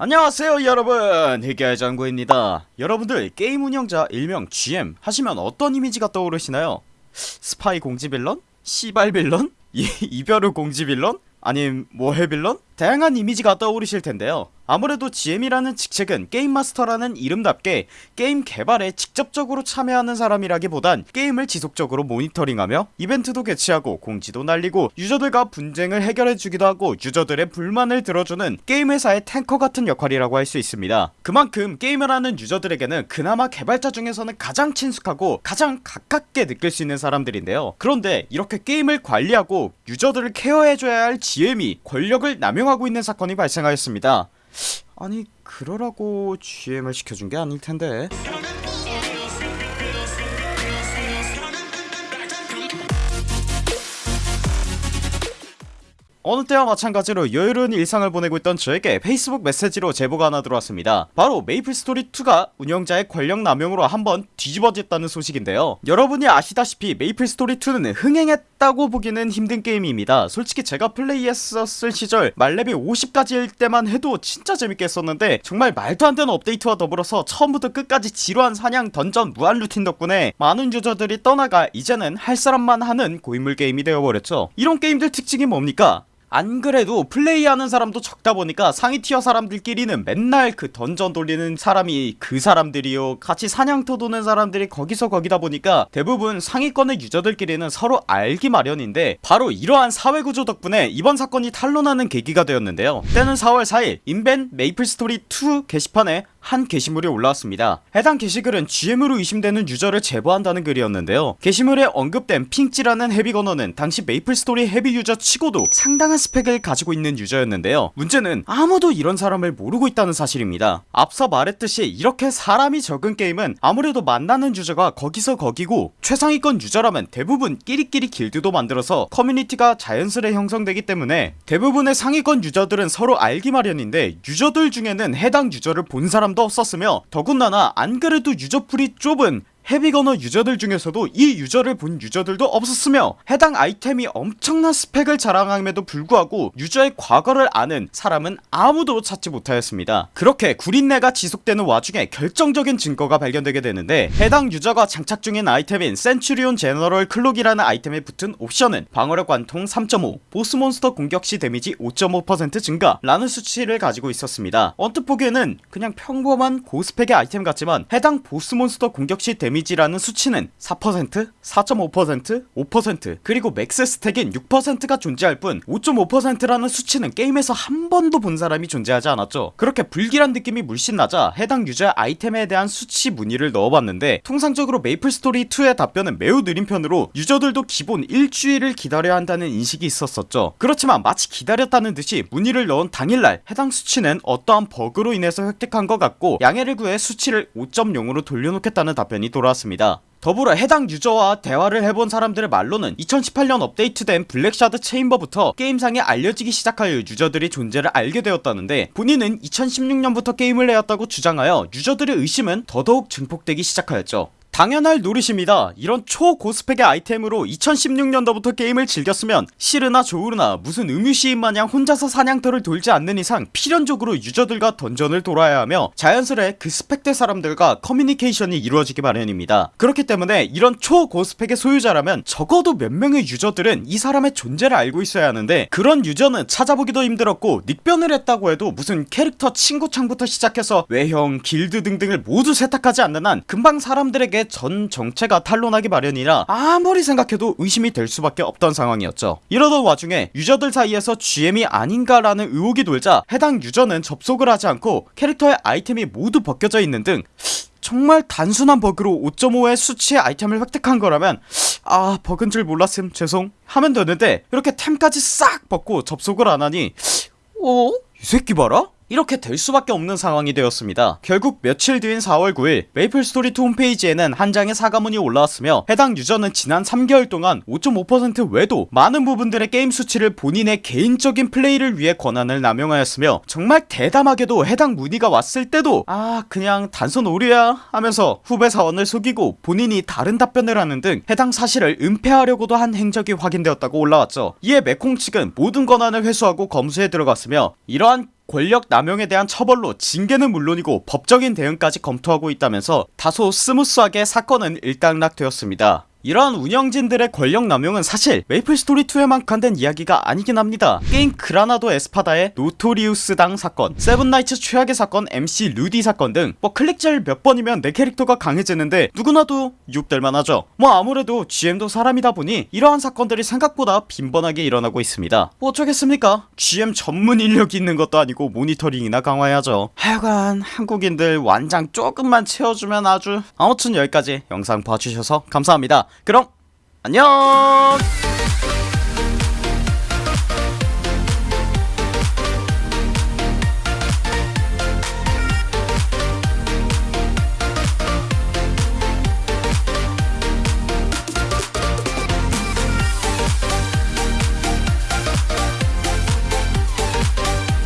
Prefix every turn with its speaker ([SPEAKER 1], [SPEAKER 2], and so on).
[SPEAKER 1] 안녕하세요 여러분 해결장구입니다 여러분들 게임 운영자 일명 GM 하시면 어떤 이미지가 떠오르시나요? 스파이 공지 빌런? 시발 빌런? 이, 이별의 공지 빌런? 아님 뭐해 빌런? 다양한 이미지가 떠오르실 텐데요. 아무래도 GM이라는 직책은 게임 마스터라는 이름답게 게임 개발에 직접적으로 참여하는 사람이라기보단 게임을 지속적으로 모니터링하며 이벤트도 개최하고 공지도 날리고 유저들과 분쟁을 해결해주기도 하고 유저들의 불만을 들어주는 게임 회사의 탱커 같은 역할이라고 할 수 있습니다. 그만큼 게임을 하는 유저들에게는 그나마 개발자 중에서는 가장 친숙하고 가장 가깝게 느낄 수 있는 사람들인데요. 그런데 이렇게 게임을 관리하고 유저들을 케어해줘야 할 GM이 권력을 남용 하고 있는 사건이 발생하였습니다. 아니 그러라고 GM을 시켜준 게 아닐텐데 어느 때와 마찬가지로 여유로운 일상을 보내고 있던 저에게 페이스북 메시지로 제보가 하나 들어왔습니다. 바로 메이플스토리2가 운영자의 권력 남용으로 한번 뒤집어졌다는 소식인데요. 여러분이 아시다시피 메이플스토리2는 흥행했다고 보기는 힘든 게임입니다. 솔직히 제가 플레이했었을 시절 만렙이 50까지일 때만 해도 진짜 재밌게 했었는데 정말 말도 안 되는 업데이트와 더불어서 처음부터 끝까지 지루한 사냥 던전 무한 루틴 덕분에 많은 유저들이 떠나가 이제는 할 사람만 하는 고인물 게임이 되어버렸죠. 이런 게임들 특징이 뭡니까 안 그래도 플레이하는 사람도 적다 보니까 상위 티어 사람들끼리는 맨날 그 던전 돌리는 사람이 그 사람들이요. 같이 사냥터 도는 사람들이 거기서 거기다 보니까 대부분 상위권의 유저들끼리는 서로 알기 마련인데 바로 이러한 사회구조 덕분에 이번 사건이 탄로나는 계기가 되었는데요. 때는 4월 4일 인벤 메이플스토리2 게시판에 한 게시물이 올라왔습니다. 해당 게시글은 GM으로 의심되는 유저를 제보한다는 글이었는데요. 게시물에 언급된 핑찌라는 헤비건너는 당시 메이플스토리 헤비 유저 치고도 상당한 스펙을 가지고 있는 유저였는데요. 문제는 아무도 이런 사람을 모르고 있다는 사실입니다. 앞서 말했듯이 이렇게 사람이 적은 게임은 아무래도 만나는 유저가 거기서 거기고 최상위권 유저라면 대부분 끼리끼리 길드도 만들어서 커뮤니티가 자연스레 형성되기 때문에 대부분의 상위권 유저들은 서로 알기 마련인데 유저들 중에는 해당 유저를 본 사람도 없었으며 더군다나 안그래도 유저풀이 좁은 헤비거너 유저들 중에서도 이 유저를 본 유저들도 없었으며 해당 아이템이 엄청난 스펙을 자랑함에도 불구하고 유저의 과거를 아는 사람은 아무도 찾지 못하였습니다. 그렇게 구린내가 지속되는 와중에 결정적인 증거가 발견되게 되는데 해당 유저가 장착 중인 아이템인 센츄리온 제너럴 클록이라는 아이템에 붙은 옵션은 방어력 관통 3.5 보스몬스터 공격시 데미지 5.5% 증가 라는 수치를 가지고 있었습니다. 언뜻 보기에는 그냥 평범한 고스펙의 아이템 같지만 해당 보스몬스터 공격시 데미지 데미지라는 수치는 4% 4.5% 5% 그리고 max stack인 6%가 존재할 뿐 5.5%라는 수치는 게임에서 한 번도 본 사람이 존재하지 않았죠. 그렇게 불길한 느낌이 물씬 나자 해당 유저의 아이템에 대한 수치 문의를 넣어봤는데 통상적으로 메이플스토리2의 답변은 매우 느린 편으로 유저들도 기본 일주일을 기다려야 한다는 인식이 있었었죠. 그렇지만 마치 기다렸다는 듯이 문의를 넣은 당일날 해당 수치는 어떠한 버그로 인해서 획득한 것 같고 양해를 구해 수치를 5.0으로 돌려놓겠다는 답변이 돌아 왔습니다. 더불어 해당 유저와 대화를 해본 사람들의 말로는 2018년 업데이트된 블랙샤드 체임버부터 게임상에 알려지기 시작하여 유저들이 존재를 알게 되었다는데 본인은 2016년부터 게임을 해왔다고 주장하여 유저들의 의심은 더더욱 증폭되기 시작하였죠 당연할 노릇입니다. 이런 초고스펙의 아이템으로 2016년도부터 게임을 즐겼으면 시르나 조우르나 무슨 음유시인 마냥 혼자서 사냥터를 돌지 않는 이상 필연적으로 유저들과 던전을 돌아야 하며 자연스레 그 스펙대 사람들과 커뮤니케이션이 이루어지기 마련입니다. 그렇기 때문에 이런 초고스펙의 소유자라면 적어도 몇 명의 유저들은 이 사람의 존재를 알고 있어야 하는데 그런 유저는 찾아보기도 힘들었고 닉변을 했다고 해도 무슨 캐릭터 친구창부터 시작해서 외형 길드 등등을 모두 세탁하지 않는 한 금방 사람들에게 전 정체가 탄로나기 마련이라 아무리 생각해도 의심이 될 수밖에 없던 상황이었죠 이러던 와중에 유저들 사이에서 GM이 아닌가라는 의혹이 돌자 해당 유저는 접속을 하지 않고 캐릭터의 아이템이 모두 벗겨져 있는 등 정말 단순한 버그로 5.5의 수치의 아이템을 획득한 거라면 아 버그인 줄 몰랐음 죄송 하면 되는데 이렇게 템까지 싹 벗고 접속을 안하니 어? 이 새끼 봐라? 이렇게 될 수밖에 없는 상황이 되었습니다. 결국 며칠 뒤인 4월 9일 메이플스토리2 홈페이지에는 한 장의 사과문이 올라왔으며 해당 유저는 지난 3개월 동안 5.5% 외에도 많은 부분들의 게임 수치를 본인의 개인적인 플레이를 위해 권한을 남용하였으며 정말 대담하게도 해당 문의가 왔을 때도 아 그냥 단순 오류야 하면서 후배 사원을 속이고 본인이 다른 답변을 하는 등 해당 사실을 은폐하려고도 한 행적이 확인되었다고 올라왔죠. 이에 넥슨 측은 모든 권한을 회수하고 검수에 들어갔으며 이러한 권력 남용에 대한 처벌로 징계는 물론이고 법적인 대응까지 검토하고 있다면서 다소 smooth하게 사건은 일단락되었습니다 이러한 운영진들의 권력 남용은 사실 메이플스토리2에만 국한된 이야기가 아니긴 합니다. 게임 그라나도 에스파다의 노토리우스당 사건 세븐나이츠 최악의 사건 MC 루디 사건 등 뭐 클릭질 몇 번이면 내 캐릭터가 강해지는데 누구나도 유혹될만 하죠. 뭐 아무래도 GM도 사람이다 보니 이러한 사건들이 생각보다 빈번하게 일어나고 있습니다. 뭐 어쩌겠습니까? GM 전문 인력이 있는 것도 아니고 모니터링이나 강화해야죠. 하여간 한국인들 완장 조금만 채워주면 아주 아무튼 여기까지 영상 봐주셔서 감사합니다 그럼 안녕